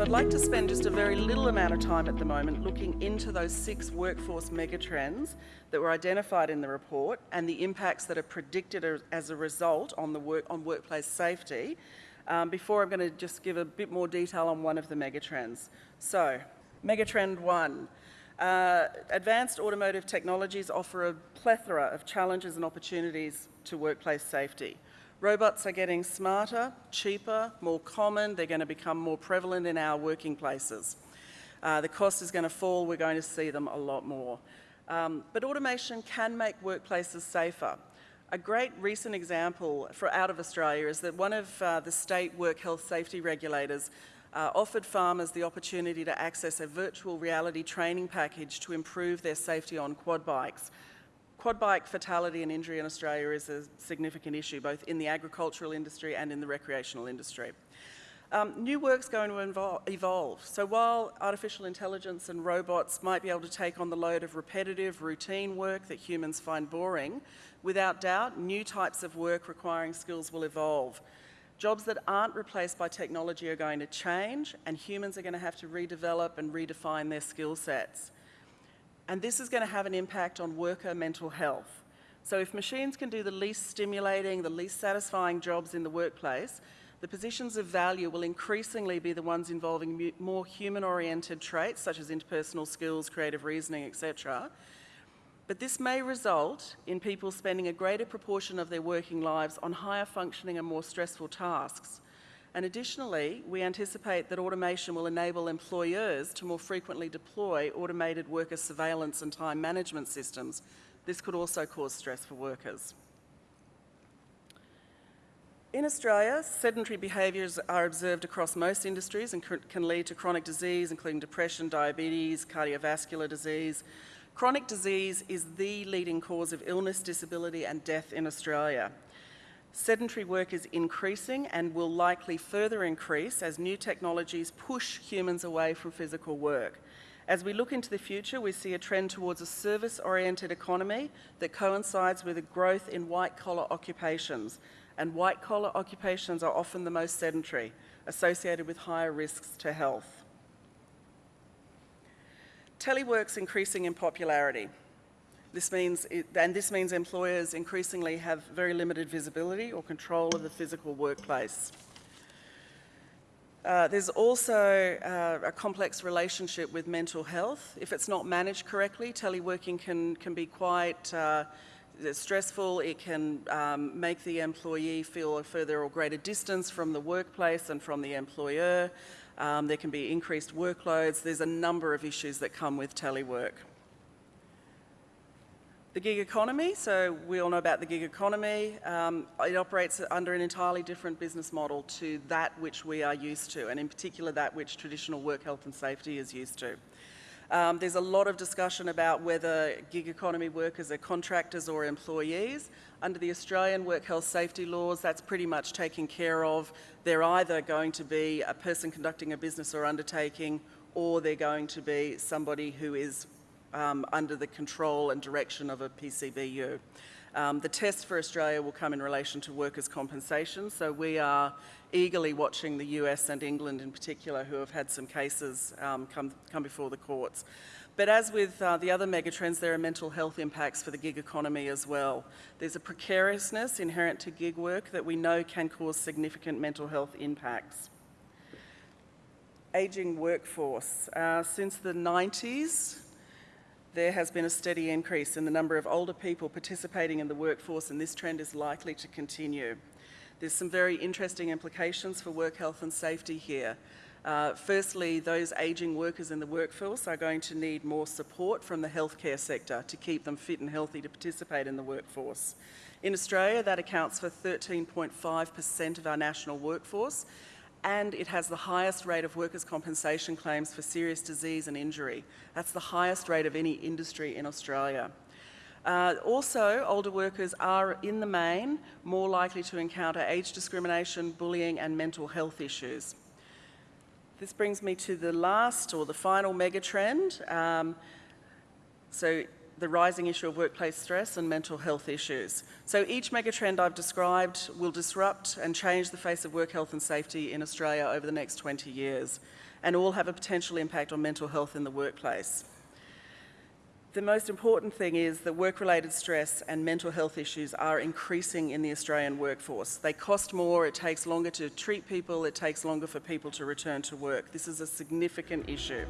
So I'd like to spend just a very little amount of time at the moment looking into those six workforce megatrends that were identified in the report and the impacts that are predicted as a result on, the work, on workplace safety um, before I'm going to just give a bit more detail on one of the megatrends. So, megatrend one. Uh, advanced automation technologies offer a plethora of challenges and opportunities to workplace safety. Robots are getting smarter, cheaper, more common. They're going to become more prevalent in our working places. Uh, the cost is going to fall. We're going to see them a lot more. Um, but automation can make workplaces safer. A great recent example for out of Australia is that one of uh, the state work health safety regulators uh, offered farmers the opportunity to access a virtual reality training package to improve their safety on quad bikes. Quad bike fatality and injury in Australia is a significant issue, both in the agricultural industry and in the recreational industry. Um, new work's going to evolve. So while artificial intelligence and robots might be able to take on the load of repetitive, routine work that humans find boring, without doubt, new types of work requiring skills will evolve. Jobs that aren't replaced by technology are going to change, and humans are going to have to redevelop and redefine their skill sets. And this is going to have an impact on worker mental health. So if machines can do the least stimulating, the least satisfying jobs in the workplace, the positions of value will increasingly be the ones involving more human-oriented traits, such as interpersonal skills, creative reasoning, etc. But this may result in people spending a greater proportion of their working lives on higher functioning and more stressful tasks. And additionally, we anticipate that automation will enable employers to more frequently deploy automated worker surveillance and time management systems. This could also cause stress for workers. In Australia, sedentary behaviours are observed across most industries and can lead to chronic disease, including depression, diabetes, cardiovascular disease. Chronic disease is the leading cause of illness, disability and death in Australia. Sedentary work is increasing and will likely further increase as new technologies push humans away from physical work. As we look into the future, we see a trend towards a service-oriented economy that coincides with a growth in white-collar occupations. And white-collar occupations are often the most sedentary, associated with higher risks to health. Telework's increasing in popularity. This means, it, and this means employers increasingly have very limited visibility or control of the physical workplace. Uh, there's also uh, a complex relationship with mental health. If it's not managed correctly, teleworking can, can be quite uh, stressful. It can um, make the employee feel a further or greater distance from the workplace and from the employer. Um, there can be increased workloads. There's a number of issues that come with telework. The gig economy, so we all know about the gig economy. Um, it operates under an entirely different business model to that which we are used to, and in particular that which traditional work health and safety is used to. Um, there's a lot of discussion about whether gig economy workers are contractors or employees. Under the Australian work health safety laws, that's pretty much taken care of. They're either going to be a person conducting a business or undertaking, or they're going to be somebody who is um, under the control and direction of a PCBU. Um, the test for Australia will come in relation to workers' compensation, so we are eagerly watching the US and England in particular who have had some cases um, come, come before the courts. But as with uh, the other megatrends, there are mental health impacts for the gig economy as well. There's a precariousness inherent to gig work that we know can cause significant mental health impacts. Ageing workforce. Uh, since the 90s, there has been a steady increase in the number of older people participating in the workforce and this trend is likely to continue. There's some very interesting implications for work health and safety here. Uh, firstly, those ageing workers in the workforce are going to need more support from the healthcare sector to keep them fit and healthy to participate in the workforce. In Australia, that accounts for 13.5% of our national workforce and it has the highest rate of workers' compensation claims for serious disease and injury. That's the highest rate of any industry in Australia. Uh, also, older workers are, in the main, more likely to encounter age discrimination, bullying and mental health issues. This brings me to the last or the final megatrend. Um, so the rising issue of workplace stress and mental health issues. So each megatrend I've described will disrupt and change the face of work health and safety in Australia over the next 20 years, and all have a potential impact on mental health in the workplace. The most important thing is that work-related stress and mental health issues are increasing in the Australian workforce. They cost more, it takes longer to treat people, it takes longer for people to return to work. This is a significant issue.